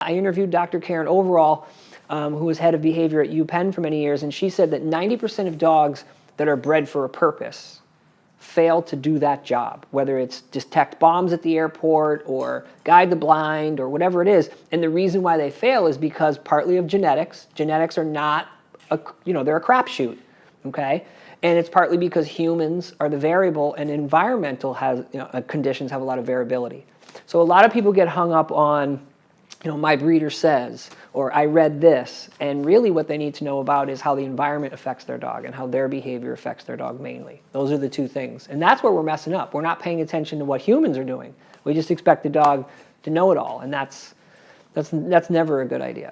I interviewed Dr. Karen Overall, um, who was head of behavior at UPenn for many years, and she said that 90% of dogs that are bred for a purpose fail to do that job, whether it's detect bombs at the airport or guide the blind or whatever it is. And the reason why they fail is because partly of genetics. Genetics are not, a, you know, they're a crapshoot, okay? And it's partly because humans are the variable and environmental has, you know, conditions have a lot of variability. So a lot of people get hung up on you know, my breeder says, or I read this. And really what they need to know about is how the environment affects their dog and how their behavior affects their dog mainly. Those are the two things. And that's where we're messing up. We're not paying attention to what humans are doing. We just expect the dog to know it all. And that's, that's, that's never a good idea.